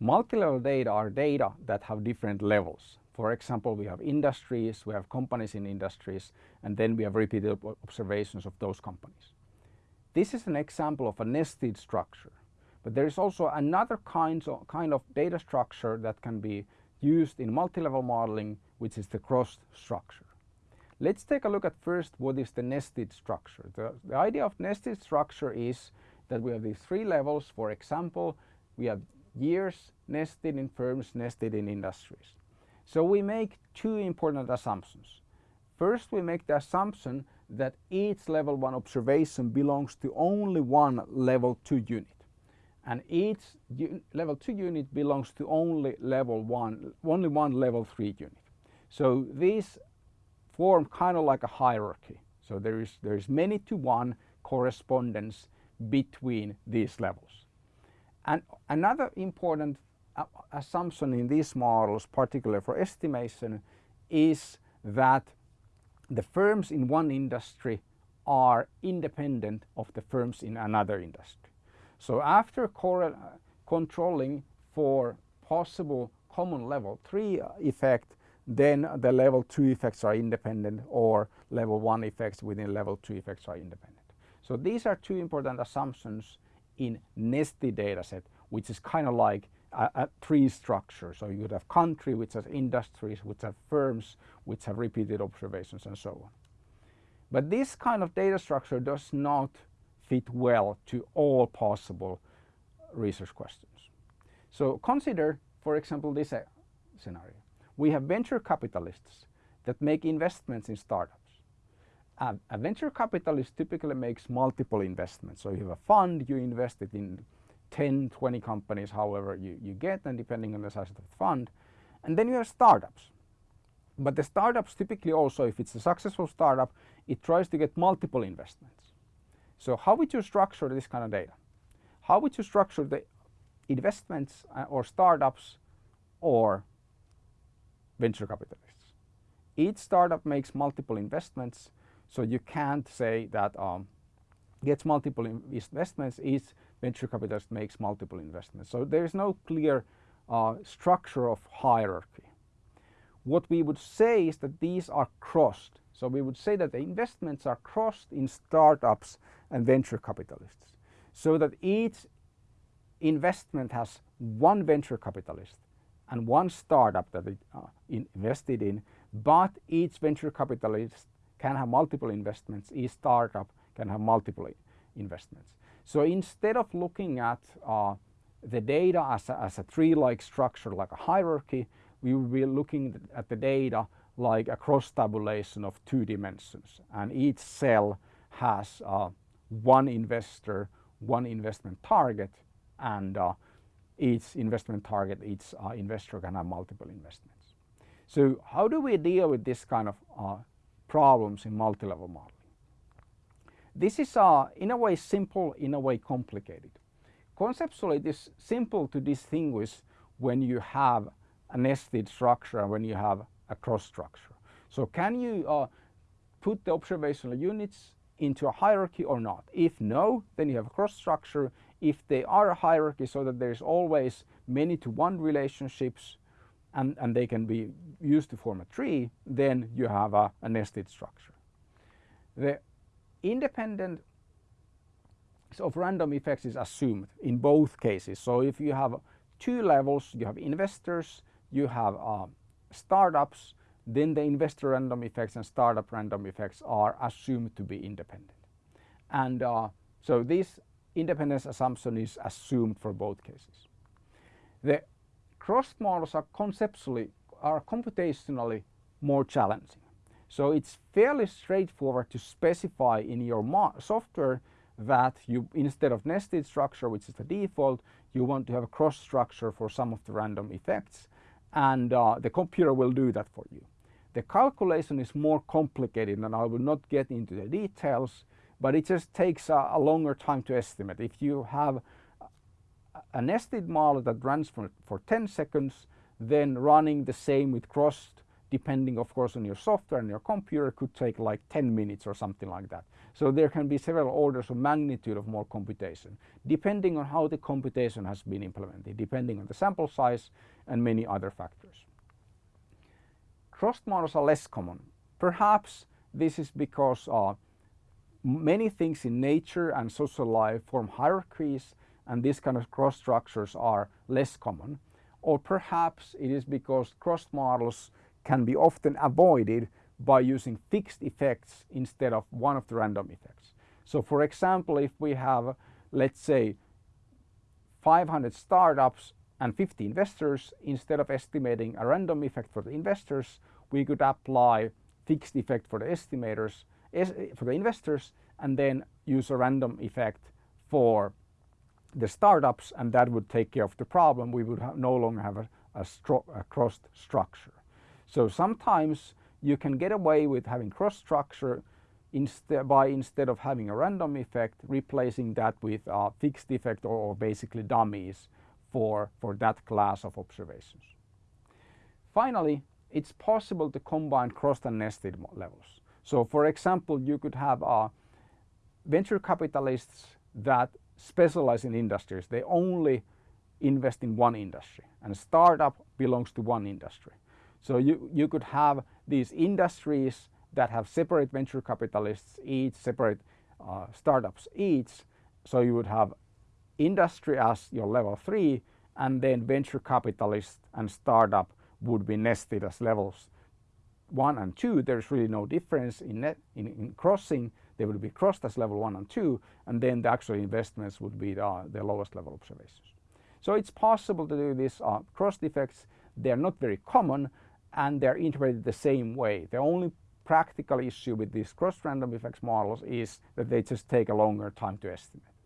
Multi-level data are data that have different levels. For example, we have industries, we have companies in industries, and then we have repeated observations of those companies. This is an example of a nested structure. But there is also another kind of, kind of data structure that can be used in multi-level modeling, which is the cross structure. Let's take a look at first what is the nested structure. The, the idea of nested structure is that we have these three levels. For example, we have years nested in firms, nested in industries. So we make two important assumptions. First, we make the assumption that each level 1 observation belongs to only one level 2 unit and each level 2 unit belongs to only level 1 only one level 3 unit. So these form kind of like a hierarchy. So there is there is many to one correspondence between these levels. And another important uh, assumption in these models, particularly for estimation, is that the firms in one industry are independent of the firms in another industry. So after uh, controlling for possible common level 3 uh, effect, then the level 2 effects are independent or level 1 effects within level 2 effects are independent. So these are two important assumptions in nested dataset, which is kind of like a, a tree structure. So you would have country, which has industries, which have firms, which have repeated observations and so on. But this kind of data structure does not fit well to all possible research questions. So consider, for example, this uh, scenario. We have venture capitalists that make investments in startups. A venture capitalist typically makes multiple investments. So you have a fund, you invest it in 10, 20 companies, however you, you get, and depending on the size of the fund. And then you have startups. But the startups typically also, if it's a successful startup, it tries to get multiple investments. So how would you structure this kind of data? How would you structure the investments uh, or startups or venture capitalists? Each startup makes multiple investments, so you can't say that um, gets multiple investments, each venture capitalist makes multiple investments. So there is no clear uh, structure of hierarchy. What we would say is that these are crossed. So we would say that the investments are crossed in startups and venture capitalists so that each investment has one venture capitalist and one startup that it uh, invested in but each venture capitalist can have multiple investments each startup can have multiple investments. So instead of looking at uh, the data as a, as a tree-like structure like a hierarchy we will be looking at the data like a cross tabulation of two dimensions and each cell has uh, one investor, one investment target and uh, each investment target, each uh, investor can have multiple investments. So how do we deal with this kind of uh, problems in multi-level modeling? This is uh, in a way simple, in a way complicated. Conceptually it is simple to distinguish when you have a nested structure and when you have a cross structure. So can you uh, put the observational units into a hierarchy or not. If no, then you have a cross structure. If they are a hierarchy so that there's always many to one relationships and, and they can be used to form a tree, then you have a, a nested structure. The independent of random effects is assumed in both cases. So if you have two levels, you have investors, you have uh, startups, then the investor random effects and startup random effects are assumed to be independent. And uh, so this independence assumption is assumed for both cases. The cross models are conceptually, are computationally more challenging. So it's fairly straightforward to specify in your software that you instead of nested structure which is the default you want to have a cross structure for some of the random effects and uh, the computer will do that for you. The calculation is more complicated and I will not get into the details, but it just takes a, a longer time to estimate. If you have a nested model that runs for, for 10 seconds, then running the same with crossed depending of course on your software and your computer could take like 10 minutes or something like that. So there can be several orders of magnitude of more computation depending on how the computation has been implemented, depending on the sample size and many other factors. Crossed models are less common. Perhaps this is because uh, many things in nature and social life form hierarchies and these kind of cross structures are less common. Or perhaps it is because cross models can be often avoided by using fixed effects instead of one of the random effects. So for example, if we have, let's say, 500 startups and 50 investors, instead of estimating a random effect for the investors, we could apply fixed effect for the estimators, for the investors, and then use a random effect for the startups and that would take care of the problem. We would no longer have a, a, a crossed structure. So sometimes you can get away with having cross structure instead by instead of having a random effect replacing that with a fixed effect or, or basically dummies for, for that class of observations. Finally, it's possible to combine crossed and nested levels. So for example, you could have uh, venture capitalists that specialize in industries. They only invest in one industry and startup belongs to one industry. So you, you could have these industries that have separate venture capitalists each, separate uh, startups each. So you would have industry as your level three and then venture capitalist and startup would be nested as levels one and two. There's really no difference in, net, in, in crossing they would be crossed as level 1 and 2 and then the actual investments would be the, the lowest level observations. So it's possible to do this uh, crossed effects. They're not very common and they're interpreted the same way. The only practical issue with these cross random effects models is that they just take a longer time to estimate.